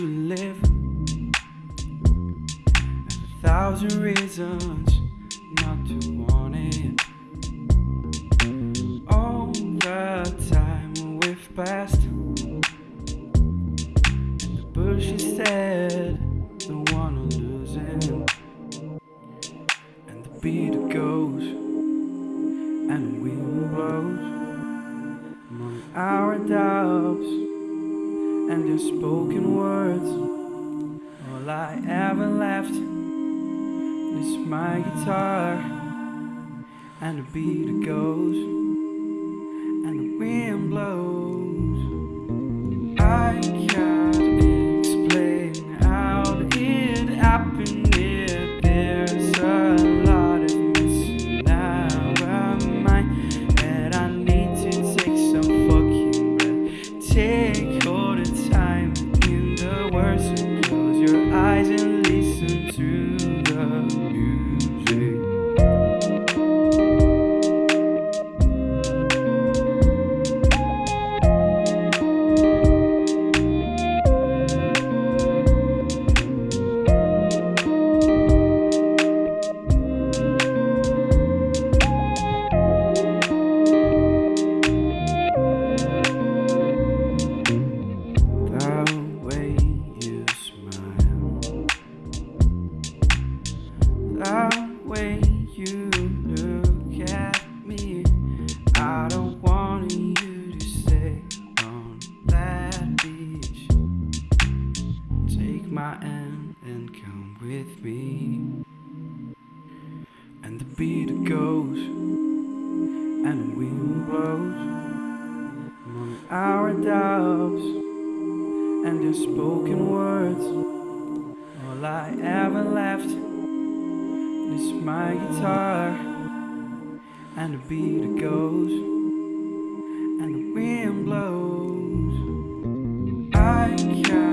to live. There's a thousand reasons not to want it. All the time we've passed. The bush is dead, the one who losing. And the beat goes, and the wind blows among our doubts and your spoken words. All I ever left is my guitar and the beat goes and the wind blows. I my and come with me. And the beat goes, and the wind blows among our doubts and unspoken spoken words. All I ever left is my guitar, and the beat goes, and the wind blows. I can